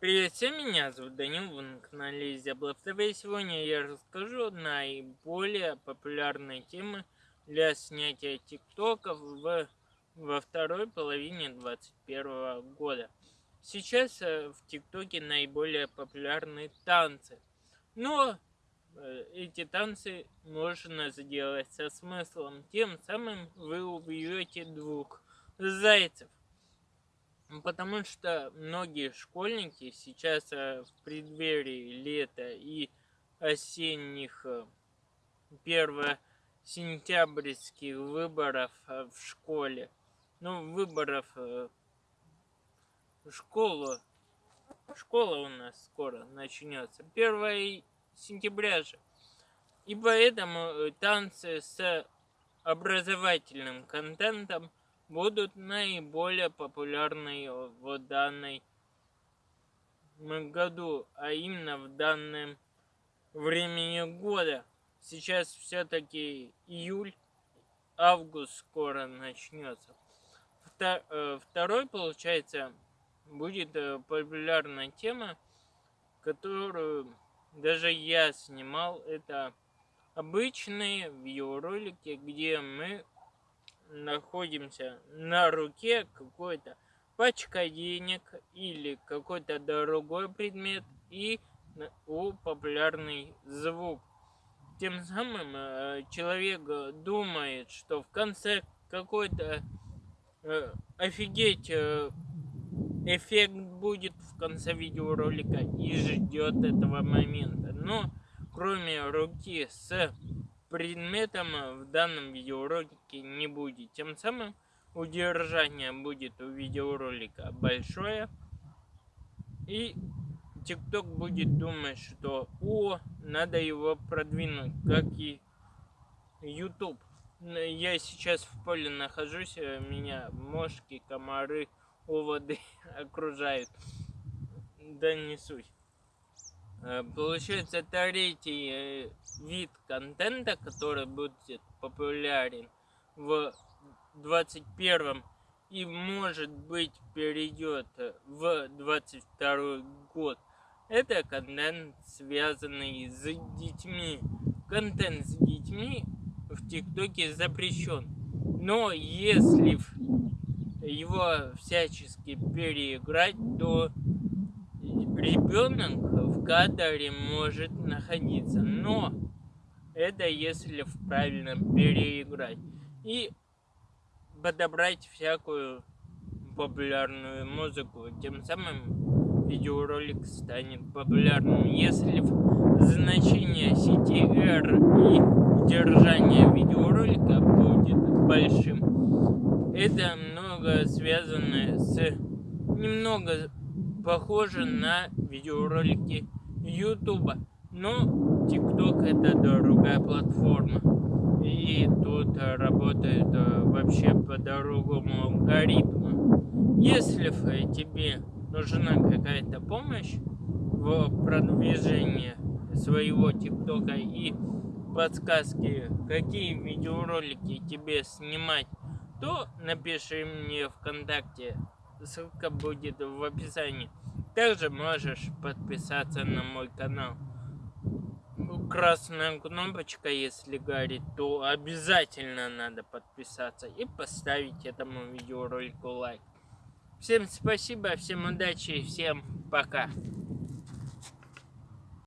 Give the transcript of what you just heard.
Привет всем, меня зовут Данил, вы на канале Зяблов ТВ. Сегодня я расскажу о наиболее популярной темы для снятия тиктоков в, во второй половине 2021 года. Сейчас э, в тиктоке наиболее популярны танцы, но э, эти танцы можно сделать со смыслом, тем самым вы убьете двух зайцев. Ну, потому что многие школьники сейчас э, в преддверии лета и осенних э, первосентябрьских выборов э, в школе, ну, выборов в школу, школа у нас скоро начнется, 1 сентября же. И поэтому танцы с образовательным контентом будут наиболее популярны в данной году, а именно в данном времени года. Сейчас все-таки июль, август скоро начнется. Э, второй, получается, будет э, популярная тема, которую даже я снимал. Это обычные видеоролики, где мы находимся на руке какой-то пачка денег или какой-то другой предмет и у популярный звук. Тем самым э, человек думает, что в конце какой-то э, офигеть э, эффект будет в конце видеоролика и ждет этого момента. Но кроме руки с предметом в данном видеоролике не будет. Тем самым удержание будет у видеоролика большое. И TikTok будет думать, что о, надо его продвинуть, как и YouTube. Я сейчас в поле нахожусь, э, меня мошки, комары, оводы окружают. Да не суть. Э, получается третий э, вид контента, который будет популярен в 21 и может быть перейдет в 22 год. Это контент, связанный с детьми. Контент с детьми в ТикТоке запрещен. Но если его всячески переиграть, то ребенок кадре может находиться, но это если в правильном переиграть. И подобрать всякую популярную музыку, тем самым видеоролик станет популярным. Если значение сети R и держание видеоролика будет большим, это много связано с немного похоже на видеоролики YouTube. Но TikTok это другая платформа. И тут работает э, вообще по другому алгоритму. Если тебе нужна какая-то помощь в продвижении своего ТикТока и подсказки, какие видеоролики тебе снимать, то напиши мне ВКонтакте. Ссылка будет в описании. Также можешь подписаться на мой канал. Красная кнопочка, если горит, то обязательно надо подписаться и поставить этому видеоролику лайк. Всем спасибо, всем удачи, всем пока.